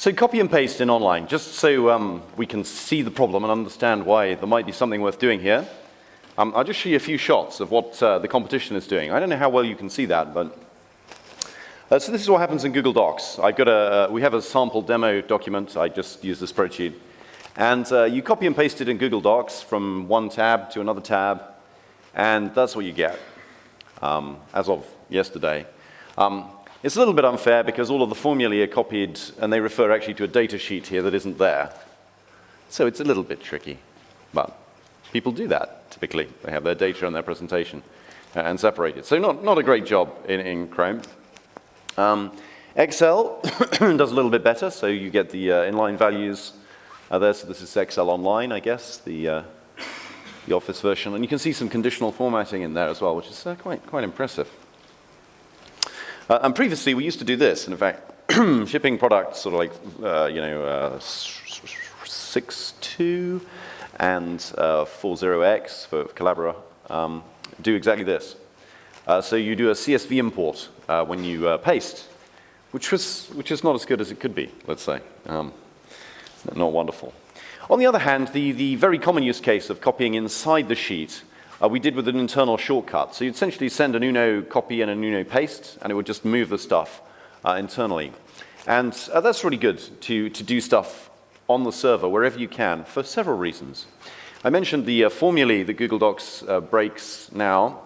So copy and paste in online, just so um, we can see the problem and understand why there might be something worth doing here. Um, I'll just show you a few shots of what uh, the competition is doing. I don't know how well you can see that, but uh, so this is what happens in Google Docs. I've got a, uh, we have a sample demo document. I just use the spreadsheet. And uh, you copy and paste it in Google Docs from one tab to another tab, and that's what you get um, as of yesterday. Um, it's a little bit unfair because all of the formulae are copied and they refer actually to a data sheet here that isn't there. So it's a little bit tricky, but people do that typically. They have their data and their presentation uh, and separate it. So not, not a great job in, in Chrome. Um, Excel does a little bit better, so you get the uh, inline values uh, there. So this is Excel Online, I guess, the, uh, the Office version. And you can see some conditional formatting in there as well, which is uh, quite, quite impressive. Uh, and previously, we used to do this. And in fact, shipping products sort of like, uh, you know, uh, 6.2 and 40x for Collabora um, do exactly this. Uh, so you do a CSV import uh, when you uh, paste, which, was, which is not as good as it could be, let's say. Um, not wonderful. On the other hand, the, the very common use case of copying inside the sheet uh, we did with an internal shortcut. So you'd essentially send an Uno copy and an Uno paste, and it would just move the stuff uh, internally. And uh, that's really good to, to do stuff on the server wherever you can for several reasons. I mentioned the uh, formulae that Google Docs uh, breaks now,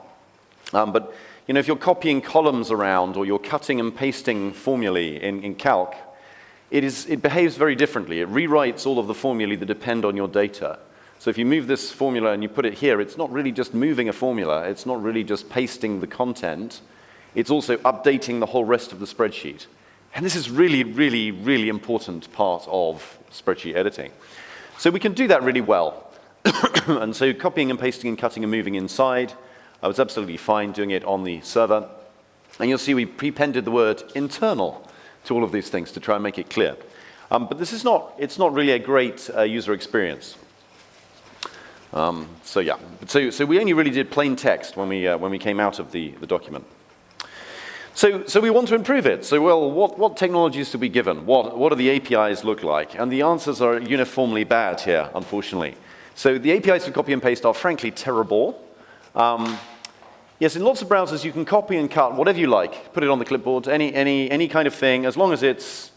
um, but you know, if you're copying columns around or you're cutting and pasting formulae in, in Calc, it, is, it behaves very differently. It rewrites all of the formulae that depend on your data. So if you move this formula and you put it here, it's not really just moving a formula. It's not really just pasting the content. It's also updating the whole rest of the spreadsheet. And this is really, really, really important part of spreadsheet editing. So we can do that really well. and so copying and pasting and cutting and moving inside, I was absolutely fine doing it on the server. And you'll see we prepended the word internal to all of these things to try and make it clear. Um, but this is not, it's not really a great uh, user experience. Um, so yeah, so, so we only really did plain text when we, uh, when we came out of the, the document. So, so we want to improve it. So well, what, what technologies to be given? What, what do the APIs look like? And the answers are uniformly bad here, unfortunately. So the APIs for copy and paste are frankly terrible. Um, yes, in lots of browsers you can copy and cut whatever you like, put it on the clipboard, any, any, any kind of thing, as long as it's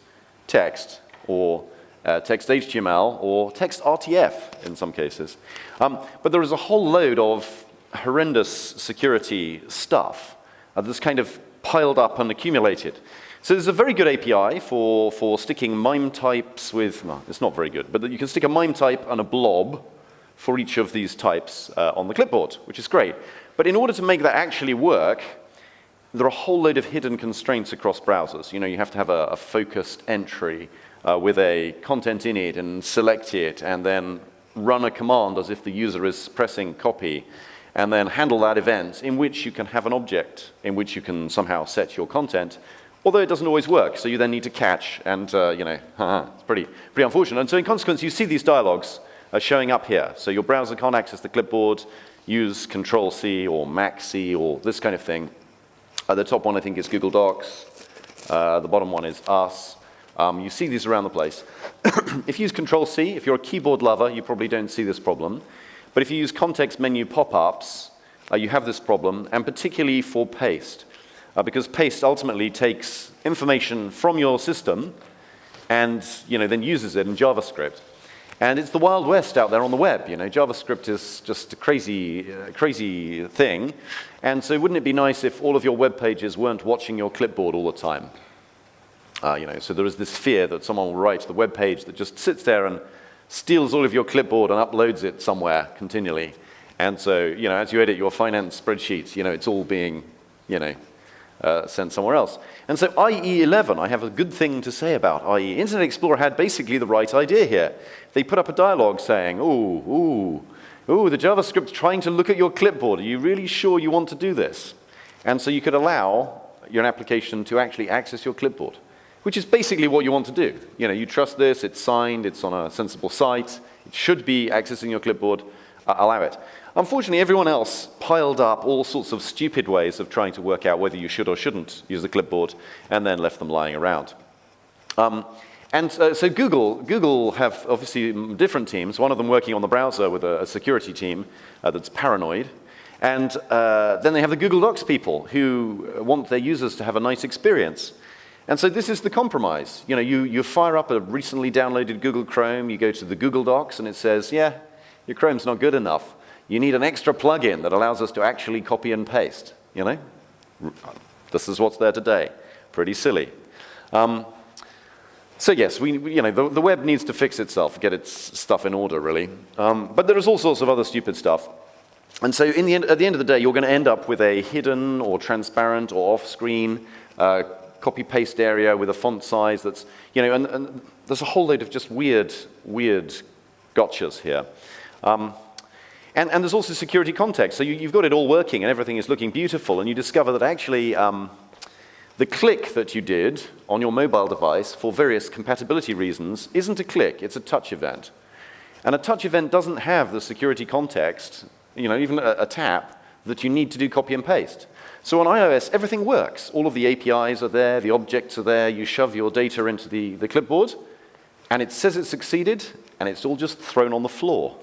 text or uh, text HTML or text RTF in some cases. Um, but there is a whole load of horrendous security stuff uh, that's kind of piled up and accumulated. So there's a very good API for, for sticking MIME types with, it's not very good, but you can stick a MIME type and a blob for each of these types uh, on the clipboard, which is great. But in order to make that actually work, there are a whole load of hidden constraints across browsers. You know, you have to have a, a focused entry uh, with a content in it and select it and then run a command as if the user is pressing copy and then handle that event in which you can have an object in which you can somehow set your content, although it doesn't always work. So you then need to catch and, uh, you know, it's pretty, pretty unfortunate. And so in consequence, you see these dialogues uh, showing up here. So your browser can't access the clipboard, use Control C or Mac C or this kind of thing. Uh, the top one I think is Google Docs. Uh, the bottom one is us. Um, you see these around the place. if you use Control-C, if you're a keyboard lover, you probably don't see this problem. But if you use context menu pop-ups, uh, you have this problem, and particularly for paste. Uh, because paste ultimately takes information from your system and you know, then uses it in JavaScript. And it's the Wild West out there on the web. You know, JavaScript is just a crazy, uh, crazy thing. And so wouldn't it be nice if all of your web pages weren't watching your clipboard all the time? Uh, you know, so there is this fear that someone will write the web page that just sits there and steals all of your clipboard and uploads it somewhere continually. And so, you know, as you edit your finance spreadsheets, you know, it's all being, you know, uh, sent somewhere else. And so IE11, I have a good thing to say about IE. Internet Explorer had basically the right idea here. They put up a dialogue saying, ooh, ooh, ooh, the JavaScript's trying to look at your clipboard. Are you really sure you want to do this? And so you could allow your application to actually access your clipboard which is basically what you want to do. You know, you trust this, it's signed, it's on a sensible site, it should be accessing your clipboard, uh, allow it. Unfortunately, everyone else piled up all sorts of stupid ways of trying to work out whether you should or shouldn't use the clipboard and then left them lying around. Um, And uh, so Google, Google have obviously different teams, one of them working on the browser with a, a security team uh, that's paranoid. And uh, then they have the Google Docs people who want their users to have a nice experience. And so this is the compromise. You know, you, you fire up a recently downloaded Google Chrome, you go to the Google Docs, and it says, yeah, your Chrome's not good enough. You need an extra plugin that allows us to actually copy and paste, you know? This is what's there today. Pretty silly. Um, so yes, we, you know, the, the, web needs to fix itself, get its stuff in order, really. Um, but there is all sorts of other stupid stuff. And so the end, at the end of the day, you're going to end up with a hidden or transparent or off-screen uh, copy-paste area with a font size that's, you know, and, and, there's a whole load of just weird, weird gotchas here. Um, and, and, there's also security context. So you, have got it all working and everything is looking beautiful, and you discover that actually um, the click that you did on your mobile device for various compatibility reasons isn't a click, it's a touch event. And a touch event doesn't have the security context, you know, even a, a tap, that you need to do copy and paste. So on iOS, everything works. All of the APIs are there, the objects are there, you shove your data into the, the clipboard, and it says it succeeded, and it's all just thrown on the floor.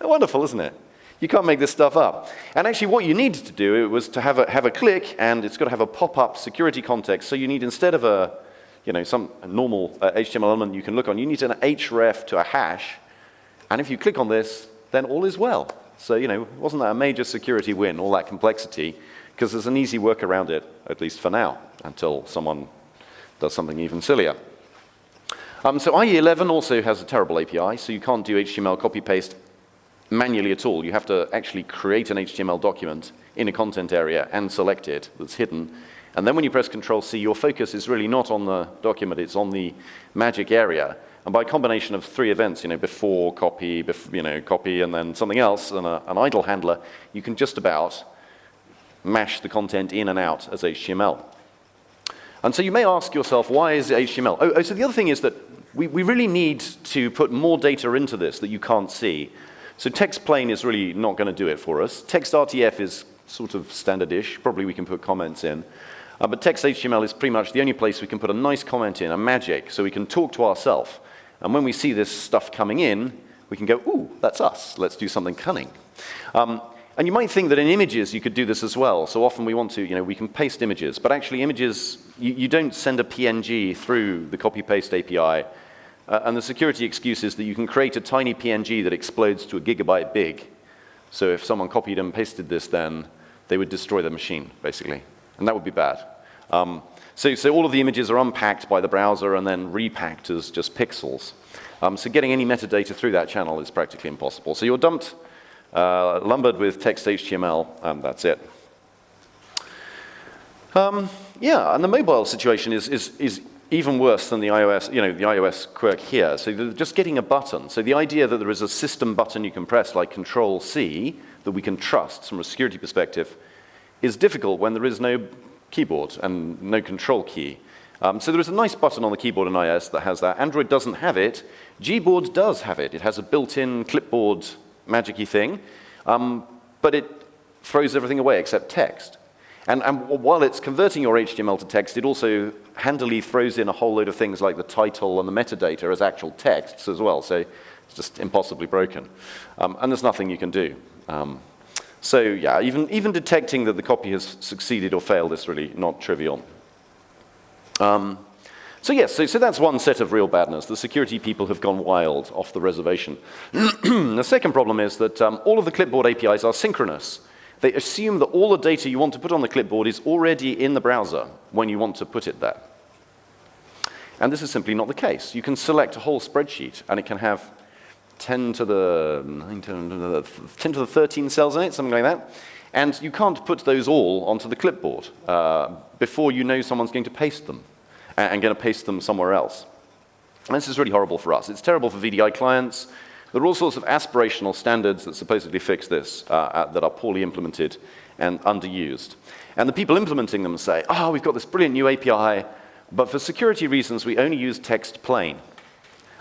Wonderful, isn't it? You can't make this stuff up. And actually what you needed to do was to have a, have a click and it's got to have a pop-up security context. So you need instead of a, you know, some normal uh, HTML element you can look on, you need an href to a hash. And if you click on this, then all is well. So, you know, wasn't that a major security win, all that complexity? Because there's an easy work around it, at least for now, until someone does something even sillier. Um, so IE11 also has a terrible API, so you can't do HTML copy-paste manually at all. You have to actually create an HTML document in a content area and select it that's hidden. And then when you press Control C, your focus is really not on the document, it's on the magic area. And by a combination of three events, you know, before, copy, bef you know, copy, and then something else, and a, an idle handler, you can just about mash the content in and out as HTML. And so you may ask yourself, why is it HTML? Oh, oh, so the other thing is that we, we really need to put more data into this that you can't see. So text plain is really not going to do it for us. Text RTF is sort of standardish. Probably we can put comments in. Uh, but text HTML is pretty much the only place we can put a nice comment in, a magic, so we can talk to ourselves. And when we see this stuff coming in, we can go, ooh, that's us. Let's do something cunning. Um, and you might think that in images you could do this as well. So often we want to, you know, we can paste images. But actually images, you, you don't send a PNG through the copy-paste API uh, and the security excuse is that you can create a tiny PNG that explodes to a gigabyte big. So if someone copied and pasted this, then they would destroy the machine, basically. And that would be bad. Um, so, so all of the images are unpacked by the browser and then repacked as just pixels. Um, so getting any metadata through that channel is practically impossible. So you're dumped, uh, lumbered with text HTML, and that's it. Um, yeah, and the mobile situation is, is, is even worse than the iOS, you know, the iOS quirk here. So just getting a button. So the idea that there is a system button you can press like Control C that we can trust from a security perspective is difficult when there is no keyboard and no control key. Um, so there is a nice button on the keyboard in iOS that has that. Android doesn't have it. Gboard does have it. It has a built-in clipboard magicy thing, um, but it throws everything away except text. And, and, while it's converting your HTML to text, it also handily throws in a whole load of things like the title and the metadata as actual texts as well. So it's just impossibly broken. Um, and there's nothing you can do. Um, so yeah, even, even detecting that the copy has succeeded or failed is really not trivial. Um, so yes, so, so that's one set of real badness. The security people have gone wild off the reservation. the second problem is that um, all of the clipboard APIs are synchronous. They assume that all the data you want to put on the clipboard is already in the browser when you want to put it there. And this is simply not the case. You can select a whole spreadsheet and it can have 10 to the, 9 10 to the 13 cells in it, something like that. And you can't put those all onto the clipboard uh, before you know someone's going to paste them and, going to paste them somewhere else. And this is really horrible for us. It's terrible for VDI clients. There are all sorts of aspirational standards that supposedly fix this uh, uh, that are poorly implemented and underused. And the people implementing them say, oh, we've got this brilliant new API, but for security reasons, we only use text plain.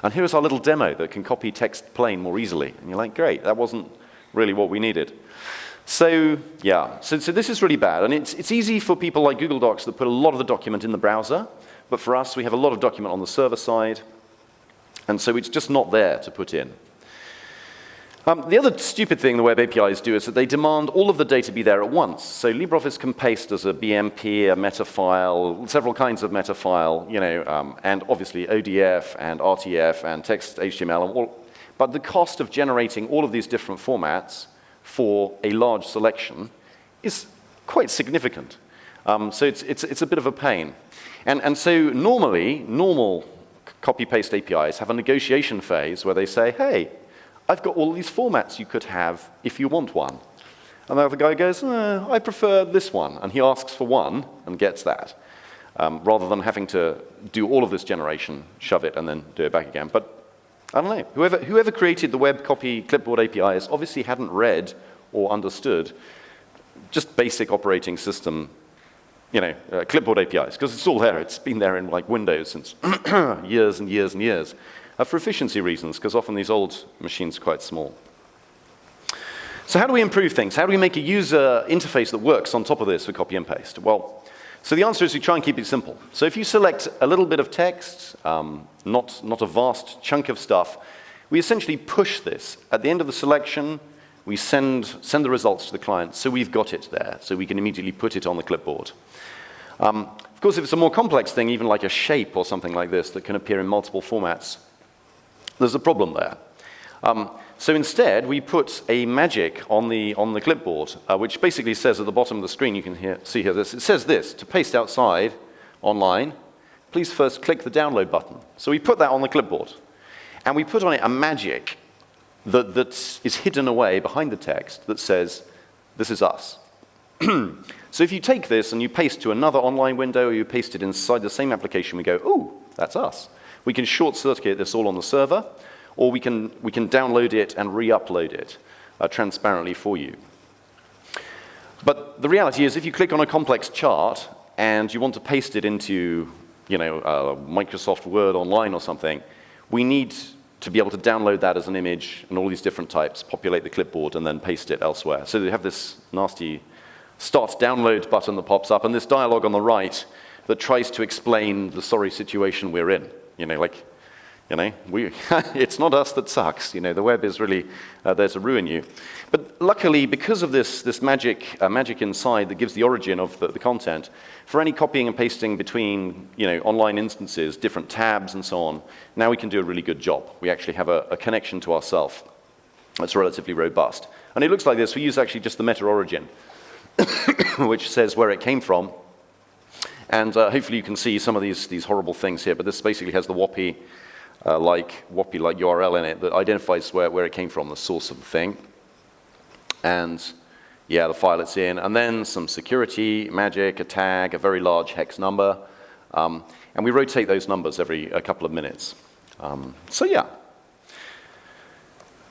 And here's our little demo that can copy text plain more easily. And you're like, great, that wasn't really what we needed. So, yeah, so, so this is really bad. And it's, it's easy for people like Google Docs that put a lot of the document in the browser, but for us, we have a lot of document on the server side, And so it's just not there to put in. Um, the other stupid thing the web APIs do is that they demand all of the data be there at once. So LibreOffice can paste as a BMP, a meta file, several kinds of meta file, you know, um, and obviously ODF and RTF and text HTML. And all, but the cost of generating all of these different formats for a large selection is quite significant. Um, so it's, it's, it's a bit of a pain. And, and so normally, normal copy-paste APIs have a negotiation phase where they say, hey, I've got all these formats you could have if you want one. And the other guy goes, eh, I prefer this one. And he asks for one and gets that, um, rather than having to do all of this generation, shove it, and then do it back again. But I don't know. Whoever, whoever created the web copy clipboard APIs obviously hadn't read or understood just basic operating system, you know, uh, clipboard APIs, because it's all there. It's been there in like Windows since years and years and years uh, for efficiency reasons, because often these old machines are quite small. So how do we improve things? How do we make a user interface that works on top of this for copy and paste? Well, so the answer is we try and keep it simple. So if you select a little bit of text, um, not, not a vast chunk of stuff, we essentially push this. At the end of the selection, we send, send the results to the client, so we've got it there, so we can immediately put it on the clipboard. Um, of course, if it's a more complex thing, even like a shape or something like this that can appear in multiple formats, there's a problem there. Um, so instead, we put a magic on the, on the clipboard, uh, which basically says at the bottom of the screen, you can hear, see here this, it says this, to paste outside online, please first click the download button. So we put that on the clipboard. And we put on it a magic that, that is hidden away behind the text that says, this is us. so if you take this and you paste to another online window or you paste it inside the same application, we go, ooh, that's us. We can short circuit this all on the server, or we can, we can download it and re-upload it uh, transparently for you. But the reality is if you click on a complex chart and you want to paste it into you know, uh, Microsoft Word online or something, we need to be able to download that as an image and all these different types, populate the clipboard, and then paste it elsewhere. So they have this nasty start download button that pops up, and this dialog on the right that tries to explain the sorry situation we're in. You know, like, you know, we, it's not us that sucks. You know, the web is really uh, there to ruin you. But luckily, because of this, this magic, uh, magic inside that gives the origin of the, the, content, for any copying and pasting between, you know, online instances, different tabs and so on, now we can do a really good job. We actually have a, a connection to ourself that's relatively robust. And it looks like this. We use actually just the meta origin, which says where it came from, and uh, hopefully you can see some of these, these horrible things here, but this basically has the WOPI uh, like WOPI like URL in it that identifies where, where it came from, the source of the thing. And yeah, the file it's in. And then some security, magic, a tag, a very large hex number. Um, and we rotate those numbers every a couple of minutes. Um, so yeah,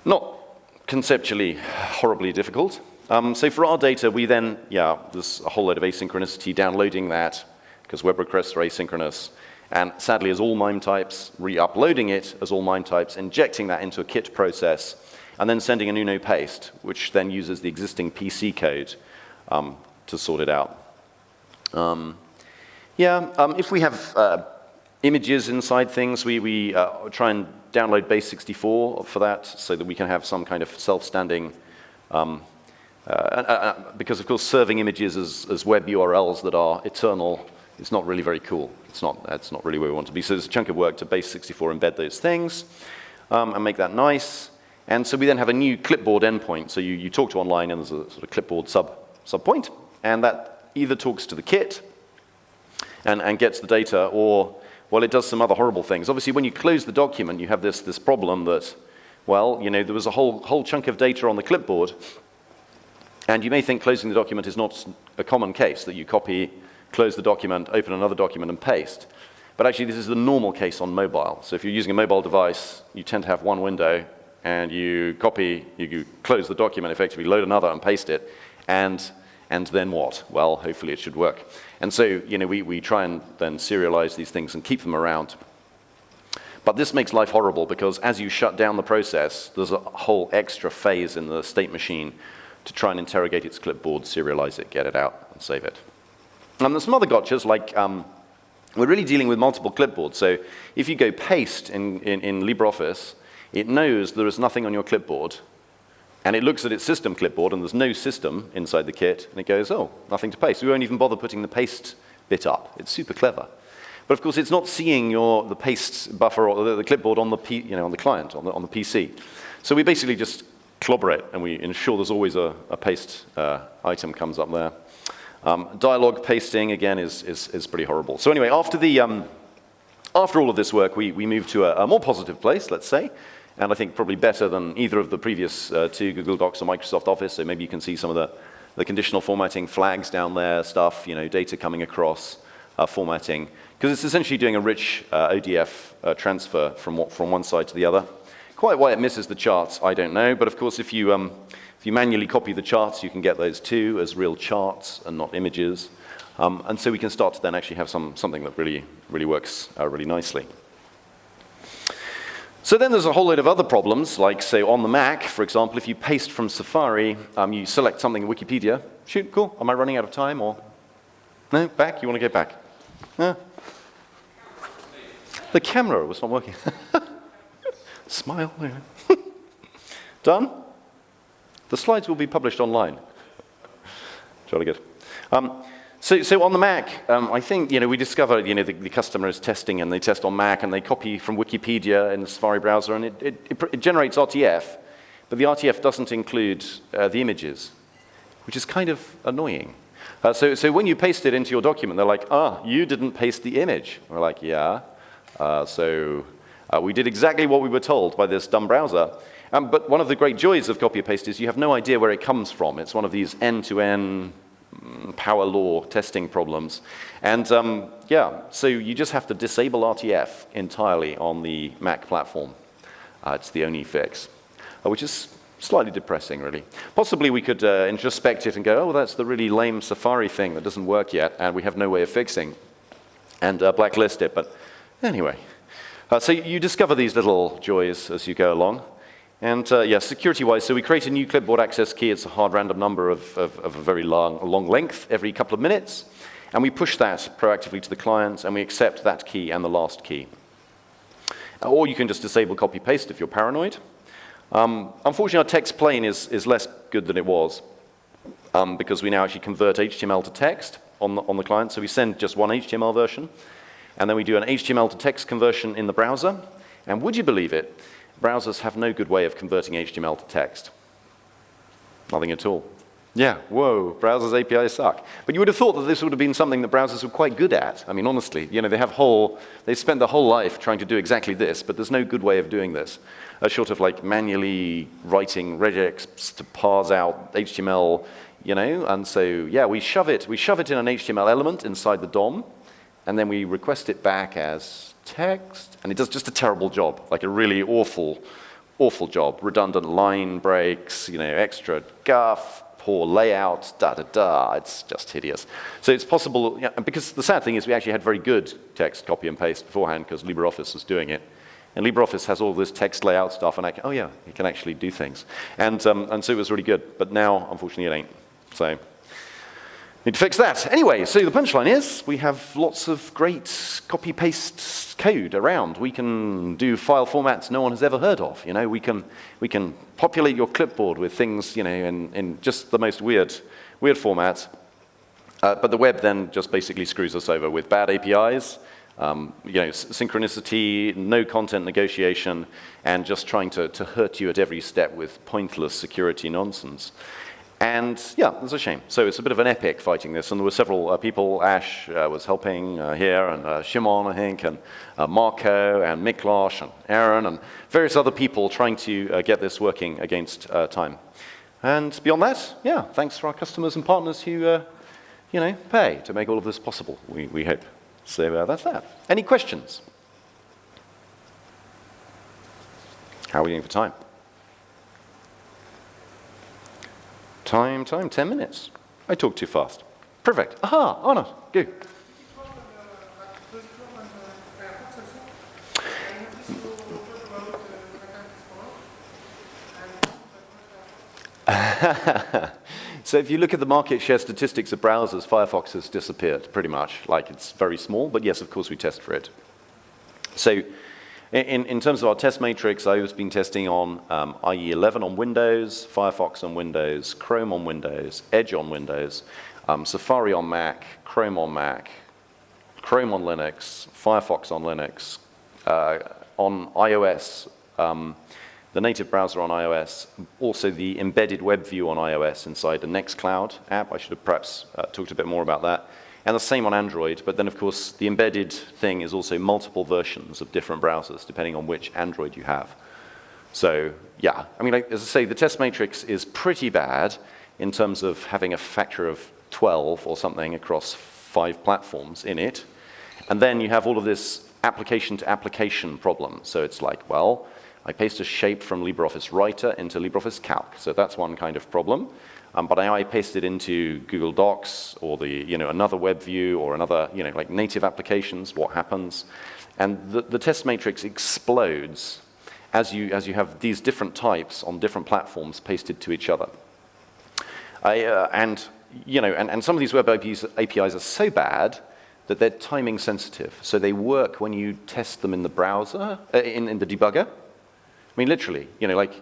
not conceptually horribly difficult. Um, so for our data, we then, yeah, there's a whole load of asynchronicity, downloading that, because web requests are asynchronous. And sadly, as all MIME types, re-uploading it as all MIME types, injecting that into a kit process, and then sending an Uno paste, which then uses the existing PC code um, to sort it out. Um, yeah, um, if we have uh, images inside things, we, we uh, try and download base64 for that so that we can have some kind of self-standing um, uh, uh, because of course serving images as, as web URLs that are eternal it's not really very cool. It's not, that's not really where we want to be. So there's a chunk of work to base64 embed those things um, and make that nice. And so we then have a new clipboard endpoint. So you, you talk to online and there's a sort of clipboard sub, sub point, and that either talks to the kit and, and gets the data or, well, it does some other horrible things. Obviously, when you close the document, you have this, this problem that, well, you know, there was a whole, whole chunk of data on the clipboard, and you may think closing the document is not a common case, that you copy close the document, open another document, and paste. But actually, this is the normal case on mobile. So if you're using a mobile device, you tend to have one window, and you copy, you close the document, effectively load another and paste it, and, and then what? Well, hopefully it should work. And so, you know, we, we try and then serialize these things and keep them around. But this makes life horrible because as you shut down the process, there's a whole extra phase in the state machine to try and interrogate its clipboard, serialize it, get it out, and save it. And there's some other gotchas like um, we're really dealing with multiple clipboards. So if you go paste in, in, in LibreOffice, it knows there is nothing on your clipboard, and it looks at its system clipboard, and there's no system inside the kit, and it goes, oh, nothing to paste. We won't even bother putting the paste bit up. It's super clever. But of course, it's not seeing your, the paste buffer or the, the clipboard on the, P, you know, on the client, on the, on the PC. So we basically just clobber it, and we ensure there's always a, a paste uh, item comes up there. Um, dialogue pasting, again, is, is, is, pretty horrible. So anyway, after, the, um, after all of this work, we, we moved to a, a, more positive place, let's say, and I think probably better than either of the previous uh, two, Google Docs or Microsoft Office, so maybe you can see some of the, the conditional formatting flags down there, stuff, you know, data coming across, uh, formatting, because it's essentially doing a rich uh, ODF uh, transfer from, from one side to the other. Quite why it misses the charts, I don't know, but of course if you, um, if you manually copy the charts, you can get those too as real charts and not images. Um, and so we can start to then actually have some, something that really, really works uh, really nicely. So then there's a whole load of other problems, like say on the Mac, for example, if you paste from Safari, um, you select something in Wikipedia. Shoot, cool. Am I running out of time or? No, back? You want to go back? Yeah. The camera was not working. Smile. Done? The slides will be published online. Jolly good. Um, so, so on the Mac, um, I think you know we discover you know the, the, customer is testing and they test on Mac and they copy from Wikipedia in the Safari browser and it, it, it, generates RTF, but the RTF doesn't include uh, the images, which is kind of annoying. Uh, so, so when you paste it into your document, they're like, ah, you didn't paste the image. we're like, yeah. Uh, so uh, we did exactly what we were told by this dumb browser. Um, but one of the great joys of copy and paste is you have no idea where it comes from. It's one of these end-to-end mm, power law testing problems. And um, yeah, so you just have to disable RTF entirely on the Mac platform. Uh, it's the only fix, uh, which is slightly depressing, really. Possibly we could uh, introspect it and go, oh, that's the really lame Safari thing that doesn't work yet, and we have no way of fixing, and uh, blacklist it. But anyway, uh, so you discover these little joys as you go along. And uh, yeah, security-wise, so we create a new clipboard access key. It's a hard random number of, of, of, a very long, long length every couple of minutes. And we push that proactively to the client, and we accept that key and the last key. Or you can just disable copy-paste if you're paranoid. Um, unfortunately, our text plain is, is less good than it was um, because we now actually convert HTML to text on the, on the client. So we send just one HTML version, and then we do an HTML to text conversion in the browser. And would you believe it, browsers have no good way of converting HTML to text. Nothing at all. Yeah, whoa, browsers APIs suck. But you would have thought that this would have been something that browsers were quite good at. I mean, honestly, you know, they have whole, they spend their whole life trying to do exactly this, but there's no good way of doing this. Uh, short of like manually writing regex to parse out HTML, you know, and so, yeah, we shove it, we shove it in an HTML element inside the DOM, and then we request it back as text, and it does just a terrible job, like a really awful, awful job. Redundant line breaks, you know, extra guff, poor layout, da da da. It's just hideous. So it's possible, yeah, because the sad thing is we actually had very good text copy and paste beforehand because LibreOffice was doing it. And LibreOffice has all this text layout stuff, and I can, oh yeah, you can actually do things. And, um, and so it was really good. But now, unfortunately, it ain't. So Need to fix that. Anyway, so the punchline is we have lots of great copy-paste code around. We can do file formats no one has ever heard of. You know, we can, we can populate your clipboard with things, you know, in, in just the most weird, weird formats. Uh, but the web then just basically screws us over with bad APIs, um, you know, synchronicity, no content negotiation, and just trying to, to hurt you at every step with pointless security nonsense. And yeah, it's a shame. So it's a bit of an epic fighting this, and there were several uh, people. Ash uh, was helping uh, here, and uh, Szymon, I think, and uh, Marco, and Miklos, and Aaron, and various other people trying to uh, get this working against time. And beyond that, yeah, thanks for our customers and partners who, you know, pay to make all of this possible, we, we hope. So that's that. Any questions? How are we doing for time? Time, time, 10 minutes. I talk too fast. Perfect. Aha, Anna, go. So if you look at the market share statistics of browsers, Firefox has disappeared pretty much. Like it's very small, but yes, of course we test for it. So in, in terms of our test matrix, I've been testing on um, IE 11 on Windows, Firefox on Windows, Chrome on Windows, Edge on Windows, um, Safari on Mac, Chrome on Mac, Chrome on Linux, Firefox on Linux, uh, on iOS, um, the native browser on iOS, also the embedded web view on iOS inside the Nextcloud app. I should have perhaps uh, talked a bit more about that. And the same on Android, but then of course the embedded thing is also multiple versions of different browsers depending on which Android you have. So yeah, I mean, like, as I say, the test matrix is pretty bad in terms of having a factor of 12 or something across five platforms in it. And then you have all of this application to application problem. So it's like, well, I paste a shape from LibreOffice Writer into LibreOffice Calc. So that's one kind of problem. Um, but now I paste it into Google Docs or the, you know, another web view or another, you know, like native applications, what happens? And the, the test matrix explodes as you, as you have these different types on different platforms pasted to each other. I, uh, and, you know, and, and some of these web APIs, APIs are so bad that they're timing sensitive. So they work when you test them in the browser, uh, in, in the debugger, I mean, literally, you know, like,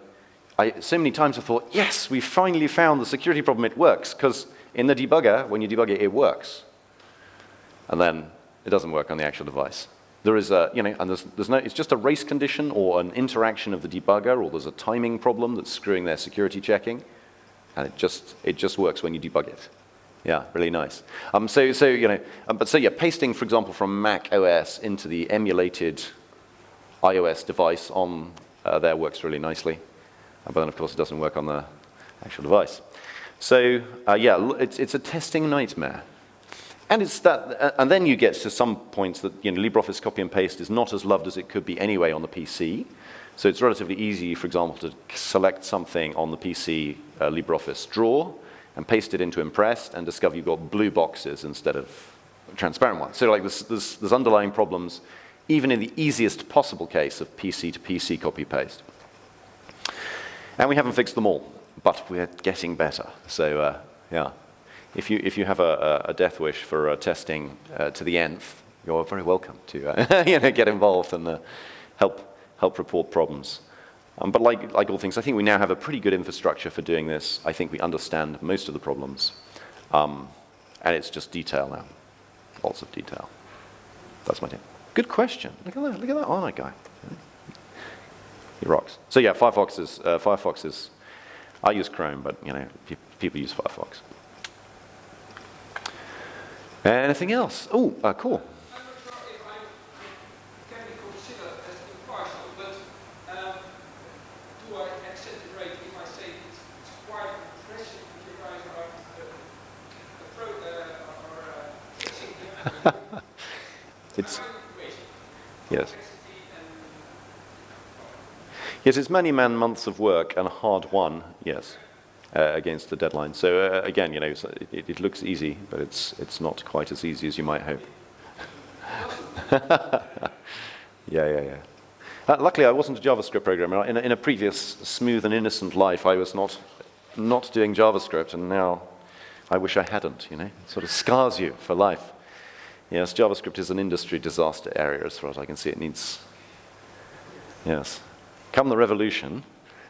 I, so many times I thought, yes, we finally found the security problem, it works, because in the debugger, when you debug it, it works. And then it doesn't work on the actual device. There is a, you know, and there's, there's no, it's just a race condition or an interaction of the debugger, or there's a timing problem that's screwing their security checking, and it just, it just works when you debug it. Yeah, really nice. Um, so, so, you know, um, but so yeah, pasting, for example, from Mac OS into the emulated iOS device on uh, there works really nicely. But then, of course, it doesn't work on the actual device. So, uh, yeah, it's, it's a testing nightmare. And, it's that, uh, and then you get to some points that you know, LibreOffice copy and paste is not as loved as it could be anyway on the PC. So it's relatively easy, for example, to select something on the PC uh, LibreOffice drawer and paste it into Impress and discover you've got blue boxes instead of transparent ones. So like there's, there's, there's underlying problems even in the easiest possible case of PC to PC copy-paste. And we haven't fixed them all, but we're getting better. So uh, yeah, if you, if you have a, a death wish for uh, testing uh, to the nth, you're very welcome to uh, you know, get involved and uh, help, help report problems. Um, but like, like all things, I think we now have a pretty good infrastructure for doing this. I think we understand most of the problems. Um, and it's just detail now, lots of detail. That's my take. Good question. Look at that. Look at that honor guy. He rocks. So yeah, Firefox is, uh, Firefox is, I use Chrome, but you know, pe people use Firefox. Anything else? Oh, uh, cool. it's Yes. Yes, it's many man months of work and a hard won, yes, uh, against the deadline. So uh, again, you know, it, it, looks easy, but it's, it's not quite as easy as you might hope. yeah, yeah, yeah. Uh, luckily, I wasn't a JavaScript programmer. In a, in a previous smooth and innocent life, I was not, not doing JavaScript, and now I wish I hadn't, you know. It sort of scars you for life. Yes, JavaScript is an industry disaster area as far as I can see. It needs, yes. Come the revolution,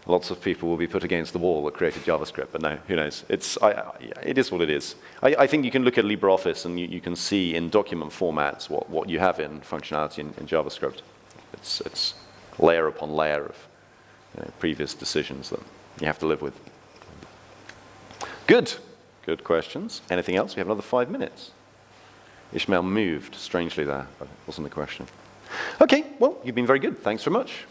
lots of people will be put against the wall that created JavaScript, but no, who knows? It's, I, it is what it is. I, I, think you can look at LibreOffice and you, you, can see in document formats what, what you have in functionality in, in JavaScript. It's, it's layer upon layer of you know, previous decisions that you have to live with. Good. Good questions. Anything else? We have another five minutes. Ishmael moved strangely there, but it wasn't a question. Okay, well, you've been very good. Thanks very much.